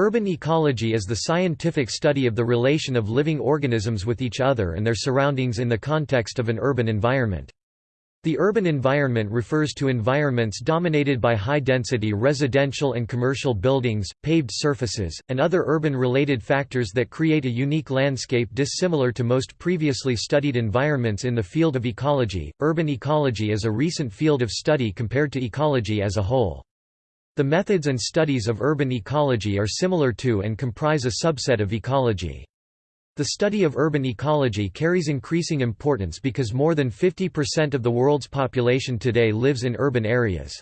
Urban ecology is the scientific study of the relation of living organisms with each other and their surroundings in the context of an urban environment. The urban environment refers to environments dominated by high-density residential and commercial buildings, paved surfaces, and other urban-related factors that create a unique landscape dissimilar to most previously studied environments in the field of ecology. Urban ecology is a recent field of study compared to ecology as a whole. The methods and studies of urban ecology are similar to and comprise a subset of ecology. The study of urban ecology carries increasing importance because more than 50% of the world's population today lives in urban areas.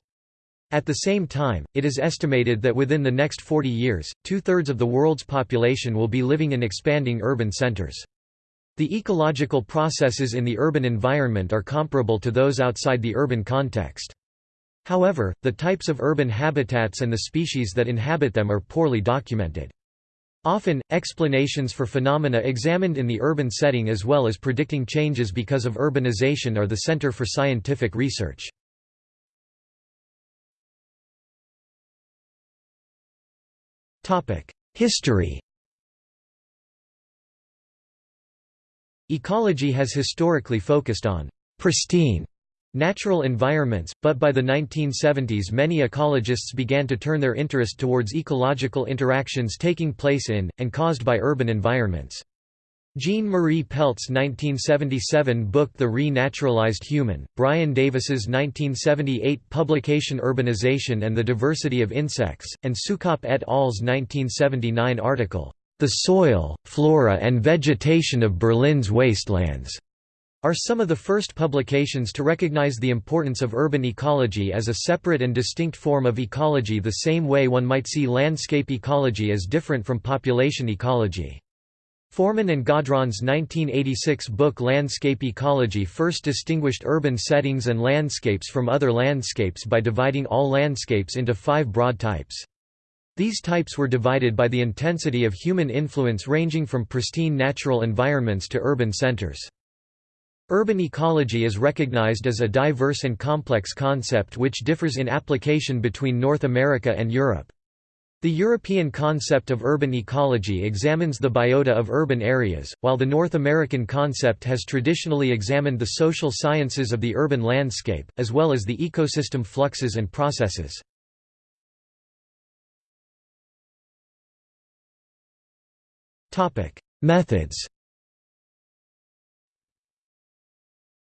At the same time, it is estimated that within the next 40 years, two-thirds of the world's population will be living in expanding urban centers. The ecological processes in the urban environment are comparable to those outside the urban context. However, the types of urban habitats and the species that inhabit them are poorly documented. Often, explanations for phenomena examined in the urban setting as well as predicting changes because of urbanization are the center for scientific research. History Ecology has historically focused on pristine natural environments, but by the 1970s many ecologists began to turn their interest towards ecological interactions taking place in, and caused by urban environments. Jean-Marie Pelt's 1977 book The Re-Naturalized Human, Brian Davis's 1978 publication Urbanization and the Diversity of Insects, and Sukopp et al.'s 1979 article, The Soil, Flora and Vegetation of Berlin's Wastelands are some of the first publications to recognize the importance of urban ecology as a separate and distinct form of ecology the same way one might see landscape ecology as different from population ecology. Forman and Godron's 1986 book Landscape Ecology first distinguished urban settings and landscapes from other landscapes by dividing all landscapes into five broad types. These types were divided by the intensity of human influence ranging from pristine natural environments to urban centers. Urban ecology is recognized as a diverse and complex concept which differs in application between North America and Europe. The European concept of urban ecology examines the biota of urban areas, while the North American concept has traditionally examined the social sciences of the urban landscape, as well as the ecosystem fluxes and processes. Methods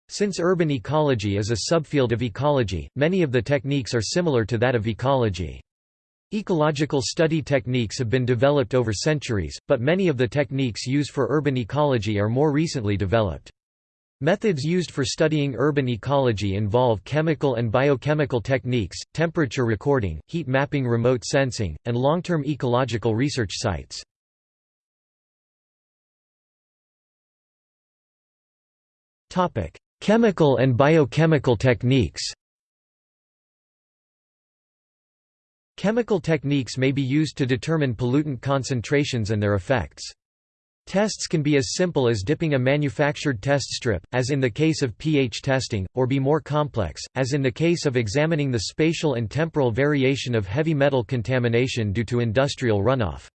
Since urban ecology is a subfield of ecology, many of the techniques are similar to that of ecology. Ecological study techniques have been developed over centuries, but many of the techniques used for urban ecology are more recently developed. Methods used for studying urban ecology involve chemical and biochemical techniques, temperature recording, heat mapping remote sensing, and long-term ecological research sites. Chemical and biochemical techniques Chemical techniques may be used to determine pollutant concentrations and their effects. Tests can be as simple as dipping a manufactured test strip, as in the case of pH testing, or be more complex, as in the case of examining the spatial and temporal variation of heavy metal contamination due to industrial runoff.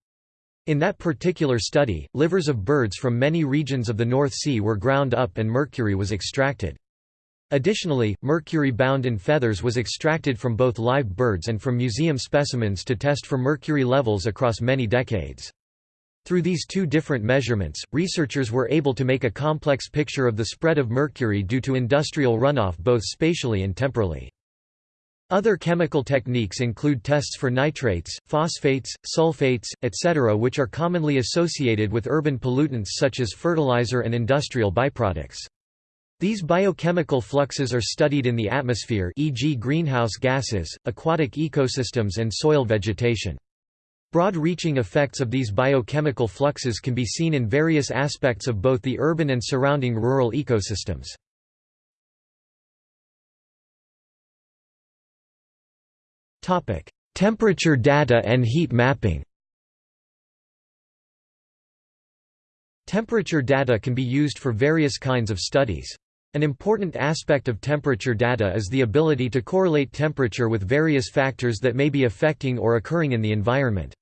In that particular study, livers of birds from many regions of the North Sea were ground up and mercury was extracted. Additionally, mercury bound in feathers was extracted from both live birds and from museum specimens to test for mercury levels across many decades. Through these two different measurements, researchers were able to make a complex picture of the spread of mercury due to industrial runoff both spatially and temporally. Other chemical techniques include tests for nitrates, phosphates, sulfates, etc. which are commonly associated with urban pollutants such as fertilizer and industrial byproducts. These biochemical fluxes are studied in the atmosphere e.g. greenhouse gases, aquatic ecosystems and soil vegetation. Broad-reaching effects of these biochemical fluxes can be seen in various aspects of both the urban and surrounding rural ecosystems. Topic: Temperature data and heat mapping. Temperature data can be used for various kinds of studies. An important aspect of temperature data is the ability to correlate temperature with various factors that may be affecting or occurring in the environment.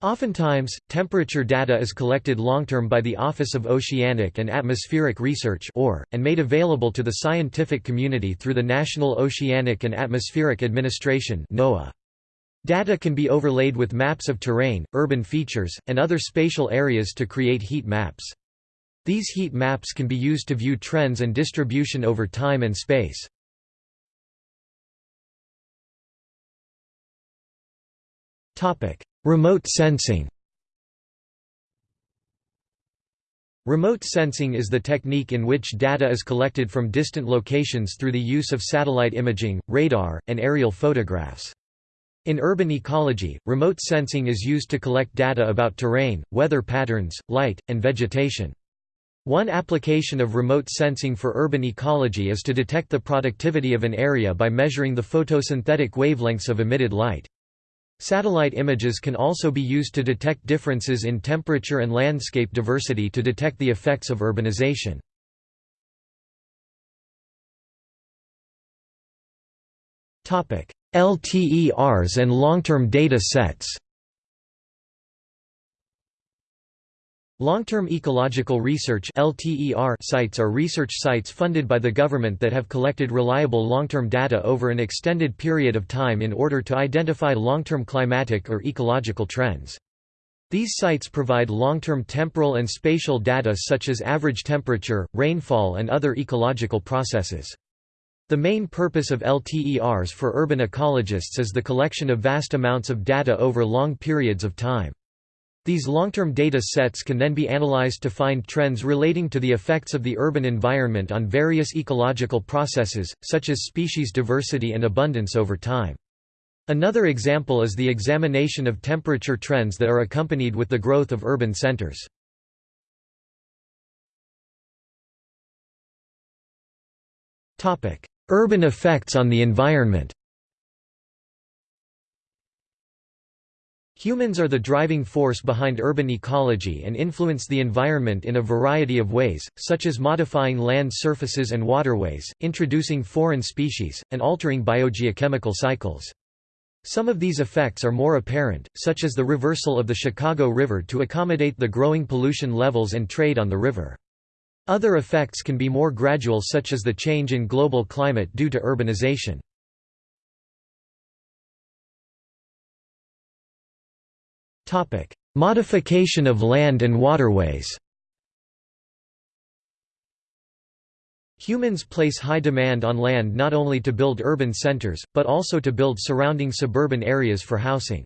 Oftentimes, temperature data is collected long-term by the Office of Oceanic and Atmospheric Research or, and made available to the scientific community through the National Oceanic and Atmospheric Administration (NOAA). Data can be overlaid with maps of terrain, urban features, and other spatial areas to create heat maps. These heat maps can be used to view trends and distribution over time and space. Remote sensing Remote sensing is the technique in which data is collected from distant locations through the use of satellite imaging, radar, and aerial photographs. In urban ecology, remote sensing is used to collect data about terrain, weather patterns, light, and vegetation. One application of remote sensing for urban ecology is to detect the productivity of an area by measuring the photosynthetic wavelengths of emitted light. Satellite images can also be used to detect differences in temperature and landscape diversity to detect the effects of urbanization. LTERs and long-term data sets Long-term ecological research sites are research sites funded by the government that have collected reliable long-term data over an extended period of time in order to identify long-term climatic or ecological trends. These sites provide long-term temporal and spatial data such as average temperature, rainfall and other ecological processes. The main purpose of LTERs for urban ecologists is the collection of vast amounts of data over long periods of time. These long-term data sets can then be analyzed to find trends relating to the effects of the urban environment on various ecological processes, such as species diversity and abundance over time. Another example is the examination of temperature trends that are accompanied with the growth of urban centers. Urban effects on the environment Humans are the driving force behind urban ecology and influence the environment in a variety of ways, such as modifying land surfaces and waterways, introducing foreign species, and altering biogeochemical cycles. Some of these effects are more apparent, such as the reversal of the Chicago River to accommodate the growing pollution levels and trade on the river. Other effects can be more gradual such as the change in global climate due to urbanization. Topic: Modification of land and waterways. Humans place high demand on land not only to build urban centers, but also to build surrounding suburban areas for housing.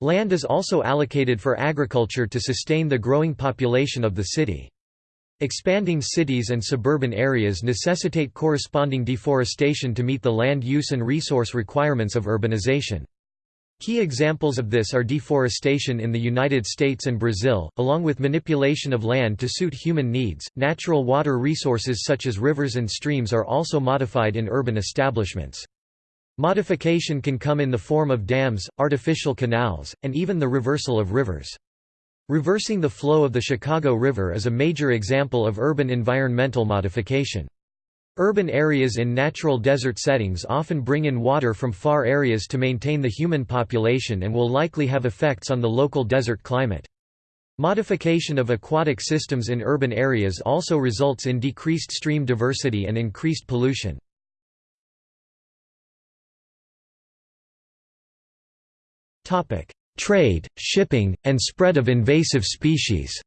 Land is also allocated for agriculture to sustain the growing population of the city. Expanding cities and suburban areas necessitate corresponding deforestation to meet the land use and resource requirements of urbanization. Key examples of this are deforestation in the United States and Brazil, along with manipulation of land to suit human needs. Natural water resources such as rivers and streams are also modified in urban establishments. Modification can come in the form of dams, artificial canals, and even the reversal of rivers. Reversing the flow of the Chicago River is a major example of urban environmental modification. Urban areas in natural desert settings often bring in water from far areas to maintain the human population and will likely have effects on the local desert climate. Modification of aquatic systems in urban areas also results in decreased stream diversity and increased pollution. Trade, shipping, and spread of invasive species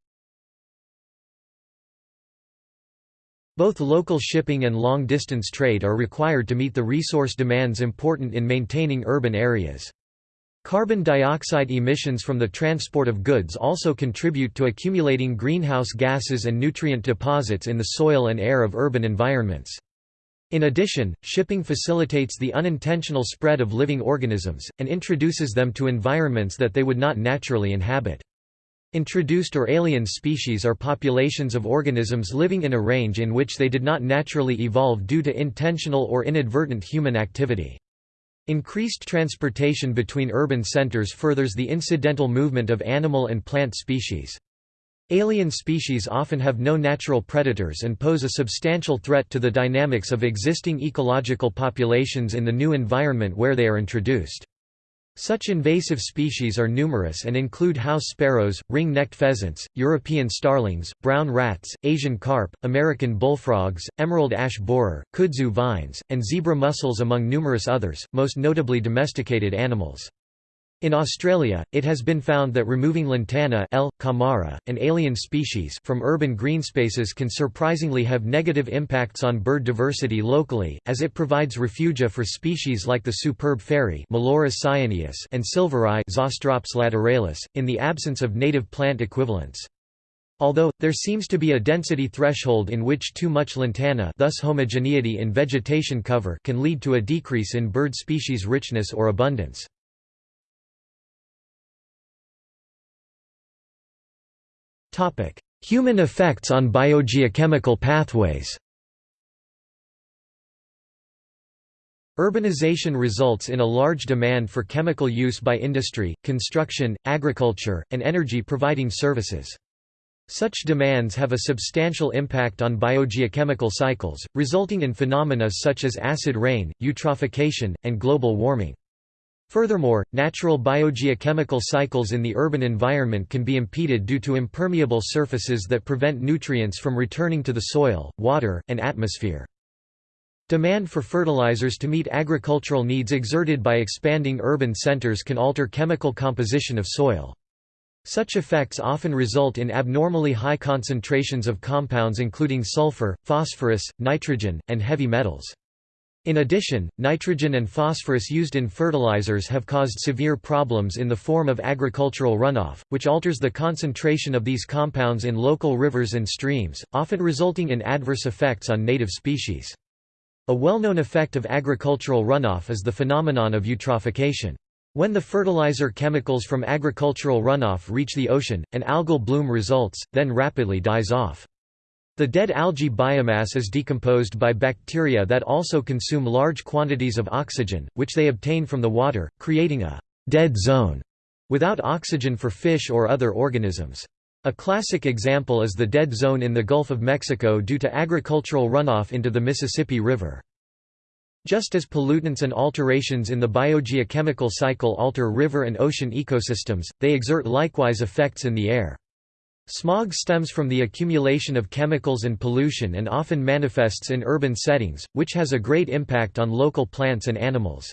Both local shipping and long-distance trade are required to meet the resource demands important in maintaining urban areas. Carbon dioxide emissions from the transport of goods also contribute to accumulating greenhouse gases and nutrient deposits in the soil and air of urban environments. In addition, shipping facilitates the unintentional spread of living organisms, and introduces them to environments that they would not naturally inhabit. Introduced or alien species are populations of organisms living in a range in which they did not naturally evolve due to intentional or inadvertent human activity. Increased transportation between urban centers furthers the incidental movement of animal and plant species. Alien species often have no natural predators and pose a substantial threat to the dynamics of existing ecological populations in the new environment where they are introduced. Such invasive species are numerous and include house sparrows, ring-necked pheasants, European starlings, brown rats, Asian carp, American bullfrogs, emerald ash borer, kudzu vines, and zebra mussels among numerous others, most notably domesticated animals. In Australia, it has been found that removing lantana L. camara, an alien species from urban greenspaces can surprisingly have negative impacts on bird diversity locally, as it provides refugia for species like the superb fairy and silvereye lateralis, in the absence of native plant equivalents. Although, there seems to be a density threshold in which too much lantana thus homogeneity in vegetation cover can lead to a decrease in bird species richness or abundance. Human effects on biogeochemical pathways Urbanization results in a large demand for chemical use by industry, construction, agriculture, and energy-providing services. Such demands have a substantial impact on biogeochemical cycles, resulting in phenomena such as acid rain, eutrophication, and global warming. Furthermore, natural biogeochemical cycles in the urban environment can be impeded due to impermeable surfaces that prevent nutrients from returning to the soil, water, and atmosphere. Demand for fertilizers to meet agricultural needs exerted by expanding urban centers can alter chemical composition of soil. Such effects often result in abnormally high concentrations of compounds including sulfur, phosphorus, nitrogen, and heavy metals. In addition, nitrogen and phosphorus used in fertilizers have caused severe problems in the form of agricultural runoff, which alters the concentration of these compounds in local rivers and streams, often resulting in adverse effects on native species. A well-known effect of agricultural runoff is the phenomenon of eutrophication. When the fertilizer chemicals from agricultural runoff reach the ocean, an algal bloom results, then rapidly dies off. The dead algae biomass is decomposed by bacteria that also consume large quantities of oxygen, which they obtain from the water, creating a «dead zone» without oxygen for fish or other organisms. A classic example is the dead zone in the Gulf of Mexico due to agricultural runoff into the Mississippi River. Just as pollutants and alterations in the biogeochemical cycle alter river and ocean ecosystems, they exert likewise effects in the air. Smog stems from the accumulation of chemicals and pollution and often manifests in urban settings, which has a great impact on local plants and animals.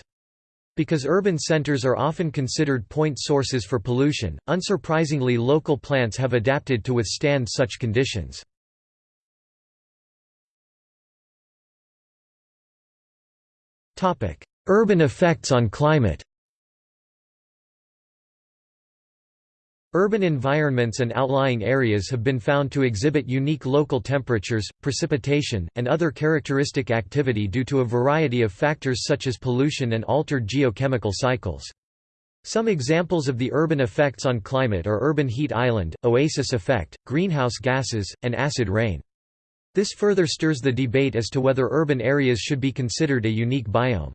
Because urban centers are often considered point sources for pollution, unsurprisingly local plants have adapted to withstand such conditions. Urban effects on climate Urban environments and outlying areas have been found to exhibit unique local temperatures, precipitation, and other characteristic activity due to a variety of factors such as pollution and altered geochemical cycles. Some examples of the urban effects on climate are urban heat island, oasis effect, greenhouse gases, and acid rain. This further stirs the debate as to whether urban areas should be considered a unique biome.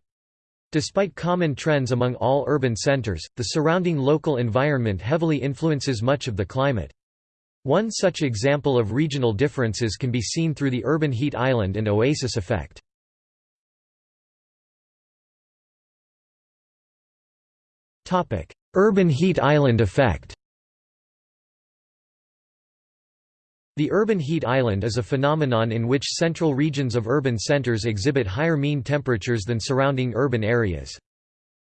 Despite common trends among all urban centers, the surrounding local environment heavily influences much of the climate. One such example of regional differences can be seen through the urban heat island and oasis effect. Urban heat island effect The urban heat island is a phenomenon in which central regions of urban centers exhibit higher mean temperatures than surrounding urban areas.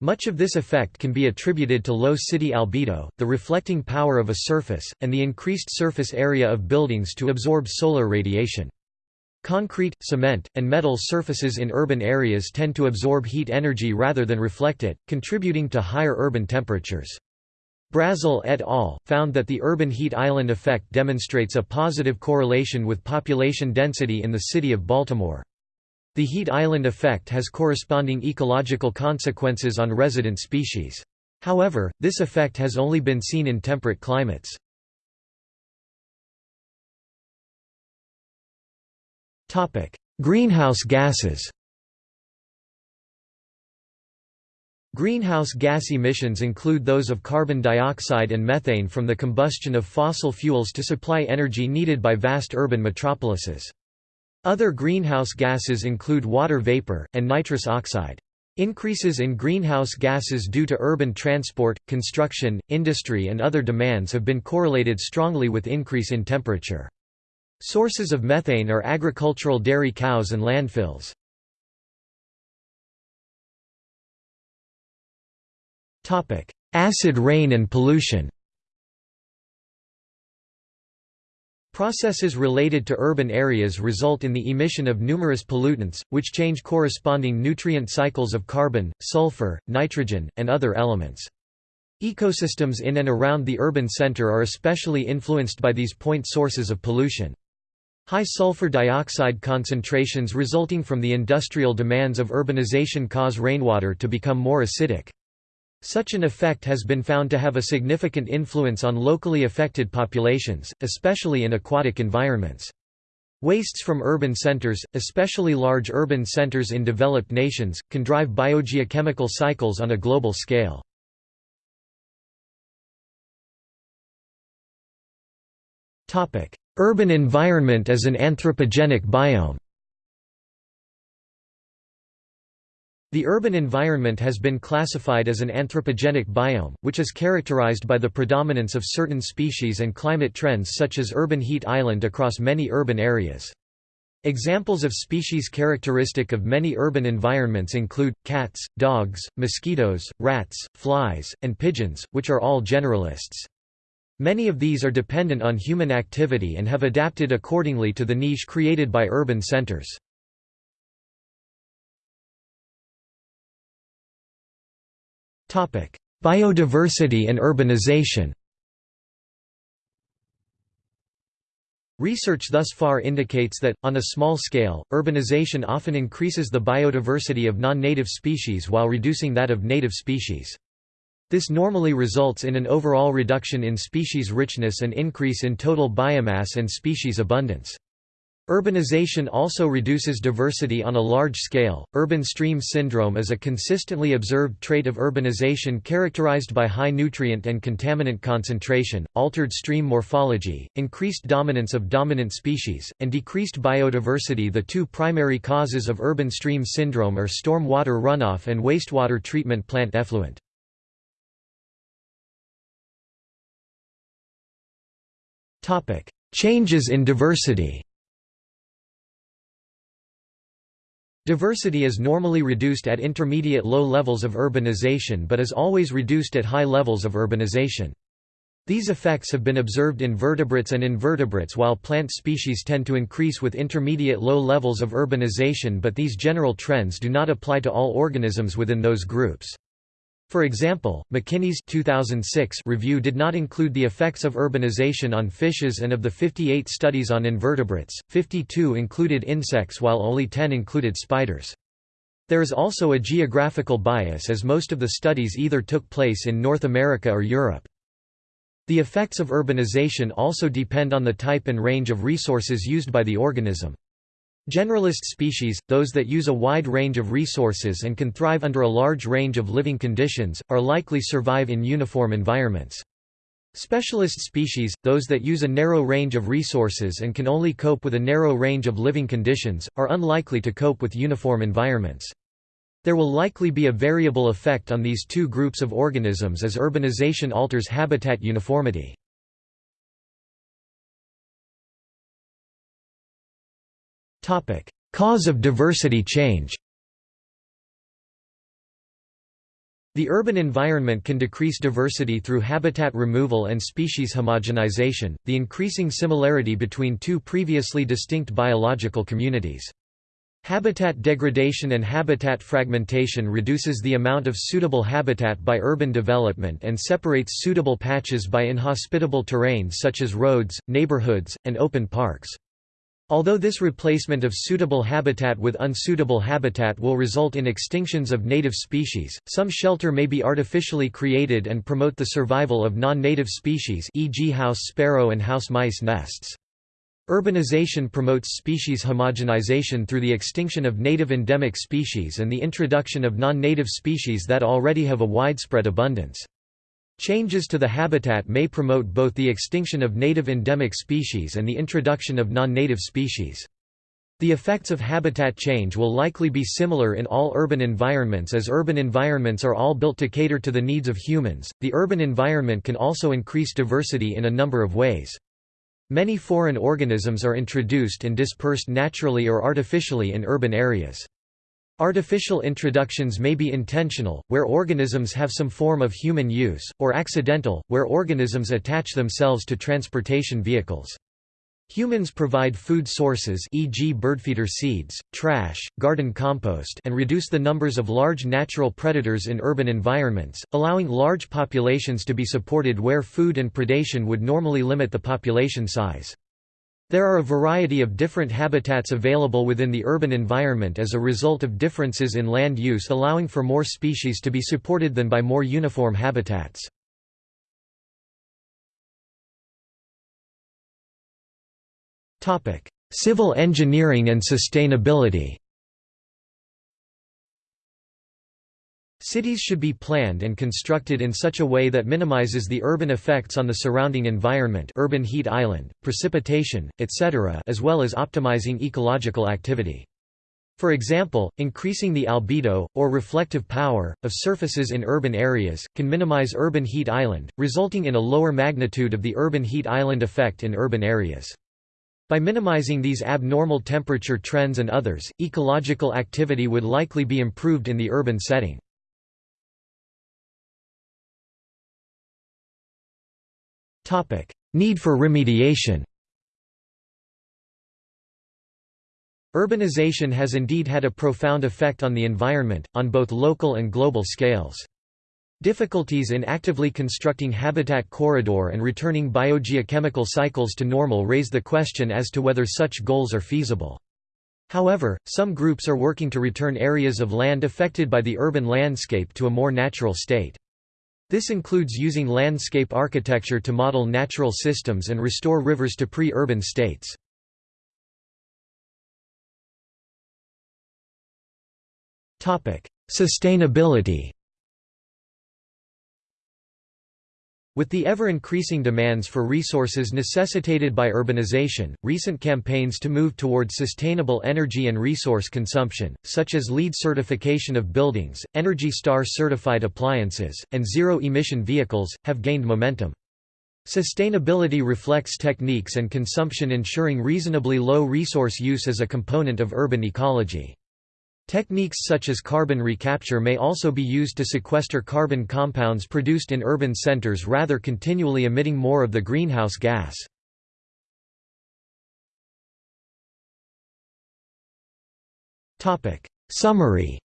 Much of this effect can be attributed to low city albedo, the reflecting power of a surface, and the increased surface area of buildings to absorb solar radiation. Concrete, cement, and metal surfaces in urban areas tend to absorb heat energy rather than reflect it, contributing to higher urban temperatures. Brazel et al. found that the urban heat island effect demonstrates a positive correlation with population density in the city of Baltimore. The heat island effect has corresponding ecological consequences on resident species. However, this effect has only been seen in temperate climates. Greenhouse gases Greenhouse gas emissions include those of carbon dioxide and methane from the combustion of fossil fuels to supply energy needed by vast urban metropolises. Other greenhouse gases include water vapor, and nitrous oxide. Increases in greenhouse gases due to urban transport, construction, industry and other demands have been correlated strongly with increase in temperature. Sources of methane are agricultural dairy cows and landfills. Acid rain and pollution Processes related to urban areas result in the emission of numerous pollutants, which change corresponding nutrient cycles of carbon, sulfur, nitrogen, and other elements. Ecosystems in and around the urban center are especially influenced by these point sources of pollution. High sulfur dioxide concentrations resulting from the industrial demands of urbanization cause rainwater to become more acidic. Such an effect has been found to have a significant influence on locally affected populations, especially in aquatic environments. Wastes from urban centers, especially large urban centers in developed nations, can drive biogeochemical cycles on a global scale. Urban environment as an anthropogenic biome The urban environment has been classified as an anthropogenic biome, which is characterized by the predominance of certain species and climate trends such as urban heat island across many urban areas. Examples of species characteristic of many urban environments include, cats, dogs, mosquitoes, rats, flies, and pigeons, which are all generalists. Many of these are dependent on human activity and have adapted accordingly to the niche created by urban centers. Biodiversity and urbanization Research thus far indicates that, on a small scale, urbanization often increases the biodiversity of non-native species while reducing that of native species. This normally results in an overall reduction in species richness and increase in total biomass and species abundance. Urbanization also reduces diversity on a large scale. Urban stream syndrome is a consistently observed trait of urbanization characterized by high nutrient and contaminant concentration, altered stream morphology, increased dominance of dominant species, and decreased biodiversity. The two primary causes of urban stream syndrome are storm water runoff and wastewater treatment plant effluent. Topic: Changes in diversity Diversity is normally reduced at intermediate low levels of urbanization but is always reduced at high levels of urbanization. These effects have been observed in vertebrates and invertebrates while plant species tend to increase with intermediate low levels of urbanization but these general trends do not apply to all organisms within those groups. For example, McKinney's 2006 review did not include the effects of urbanization on fishes and of the 58 studies on invertebrates, 52 included insects while only 10 included spiders. There is also a geographical bias as most of the studies either took place in North America or Europe. The effects of urbanization also depend on the type and range of resources used by the organism. Generalist species, those that use a wide range of resources and can thrive under a large range of living conditions, are likely to survive in uniform environments. Specialist species, those that use a narrow range of resources and can only cope with a narrow range of living conditions, are unlikely to cope with uniform environments. There will likely be a variable effect on these two groups of organisms as urbanization alters habitat uniformity. Cause of diversity change The urban environment can decrease diversity through habitat removal and species homogenization, the increasing similarity between two previously distinct biological communities. Habitat degradation and habitat fragmentation reduces the amount of suitable habitat by urban development and separates suitable patches by inhospitable terrain such as roads, neighborhoods, and open parks. Although this replacement of suitable habitat with unsuitable habitat will result in extinctions of native species, some shelter may be artificially created and promote the survival of non-native species e.g. house sparrow and house mice nests. Urbanization promotes species homogenization through the extinction of native endemic species and the introduction of non-native species that already have a widespread abundance. Changes to the habitat may promote both the extinction of native endemic species and the introduction of non-native species. The effects of habitat change will likely be similar in all urban environments as urban environments are all built to cater to the needs of humans. The urban environment can also increase diversity in a number of ways. Many foreign organisms are introduced and dispersed naturally or artificially in urban areas. Artificial introductions may be intentional, where organisms have some form of human use, or accidental, where organisms attach themselves to transportation vehicles. Humans provide food sources e.g. birdfeeder seeds, trash, garden compost and reduce the numbers of large natural predators in urban environments, allowing large populations to be supported where food and predation would normally limit the population size. There are a variety of different habitats available within the urban environment as a result of differences in land use allowing for more species to be supported than by more uniform habitats. Civil engineering and sustainability Cities should be planned and constructed in such a way that minimizes the urban effects on the surrounding environment urban heat island, precipitation, etc. as well as optimizing ecological activity. For example, increasing the albedo, or reflective power, of surfaces in urban areas, can minimize urban heat island, resulting in a lower magnitude of the urban heat island effect in urban areas. By minimizing these abnormal temperature trends and others, ecological activity would likely be improved in the urban setting. Need for remediation Urbanization has indeed had a profound effect on the environment, on both local and global scales. Difficulties in actively constructing habitat corridor and returning biogeochemical cycles to normal raise the question as to whether such goals are feasible. However, some groups are working to return areas of land affected by the urban landscape to a more natural state. This includes using landscape architecture to model natural systems and restore rivers to pre-urban states. Sustainability With the ever-increasing demands for resources necessitated by urbanization, recent campaigns to move toward sustainable energy and resource consumption, such as LEED certification of buildings, Energy Star certified appliances, and zero-emission vehicles, have gained momentum. Sustainability reflects techniques and consumption ensuring reasonably low resource use as a component of urban ecology. Techniques such as carbon recapture may also be used to sequester carbon compounds produced in urban centers rather continually emitting more of the greenhouse gas. Summary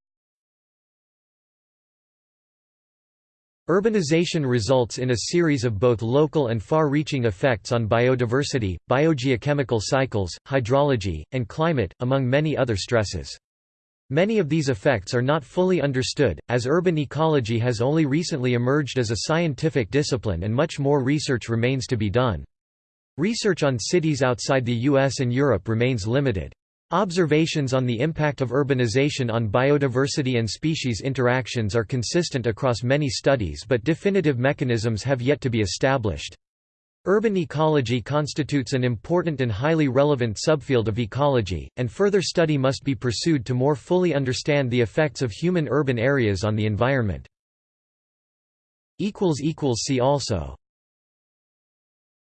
Urbanization results in a series of both local and far-reaching effects on biodiversity, biogeochemical cycles, hydrology, and climate, among many other stresses. Many of these effects are not fully understood, as urban ecology has only recently emerged as a scientific discipline and much more research remains to be done. Research on cities outside the US and Europe remains limited. Observations on the impact of urbanization on biodiversity and species interactions are consistent across many studies but definitive mechanisms have yet to be established. Urban ecology constitutes an important and highly relevant subfield of ecology, and further study must be pursued to more fully understand the effects of human urban areas on the environment. See also